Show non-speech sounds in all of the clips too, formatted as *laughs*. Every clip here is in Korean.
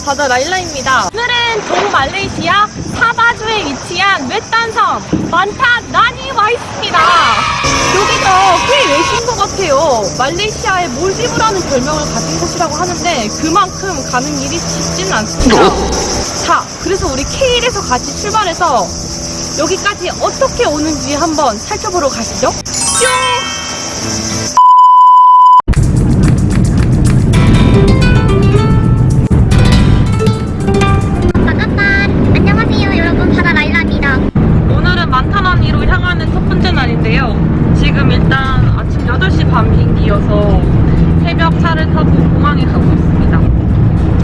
바다 라일라입니다. 오늘은 동말레이시아 사바주에 위치한 외딴섬 만타나니 와 있습니다. 여기가 꽤 외신 것 같아요. 말레이시아의 몰디브라는 별명을 가진 곳이라고 하는데 그만큼 가는 일이 쉽지는 않습니다. 자, 그래서 우리 케일에서 같이 출발해서 여기까지 어떻게 오는지 한번 살펴보러 가시죠. 뿅! 타고 공항에 가고 있습니다.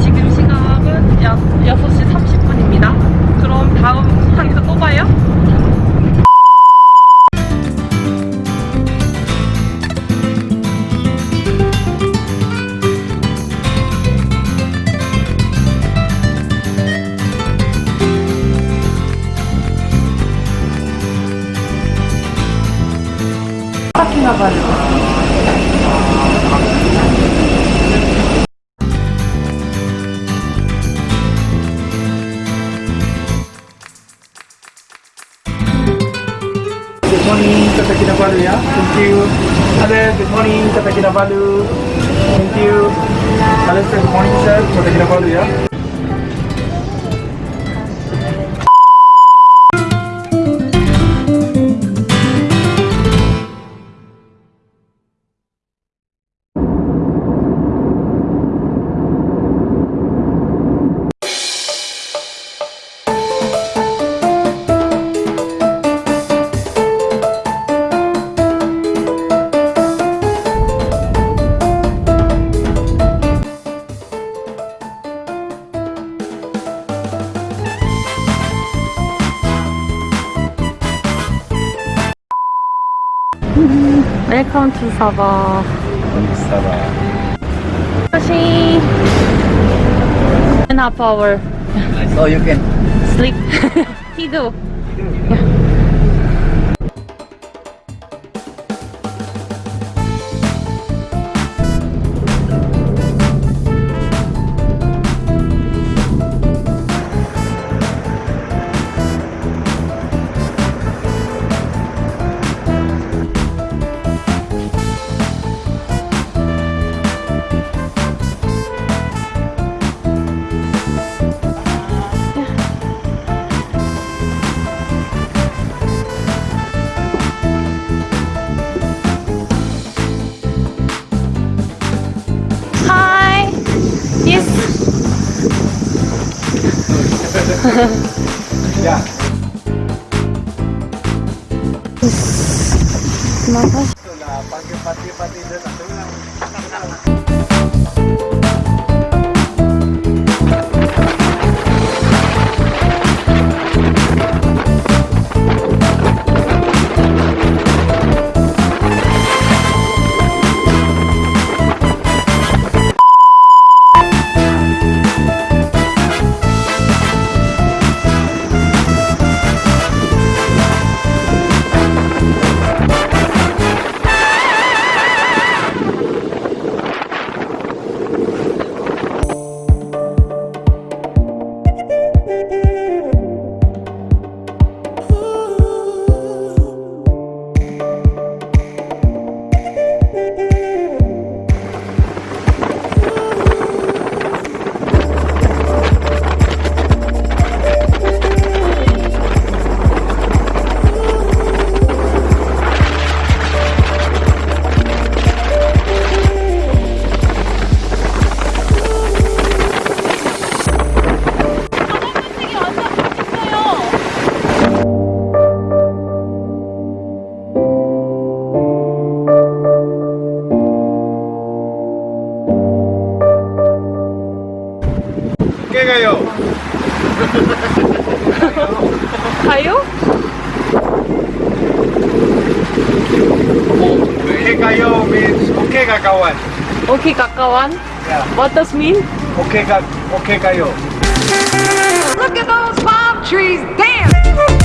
지금 시각은 약 6시 30분입니다. 그럼 다음 공항에서 또 봐요. Good Kinabalu ya. Thank you. Ada good morning, Kata Kinabalu. Thank you. Hello sir, good morning sir, Kata Kinabalu ya. Welcome to Sabah. Sabah. Sushi. And half hour. So you can sleep. *laughs* Tido. ya. Kenapa? Sudah pagi-pagi pagi dan tenang. ¿Qué gallo? ¿Gallo? Okay gallo means okay kakawan. Okay kakawan? Yeah. What does mean? Okay, okay gallo. Look at those palm trees, damn!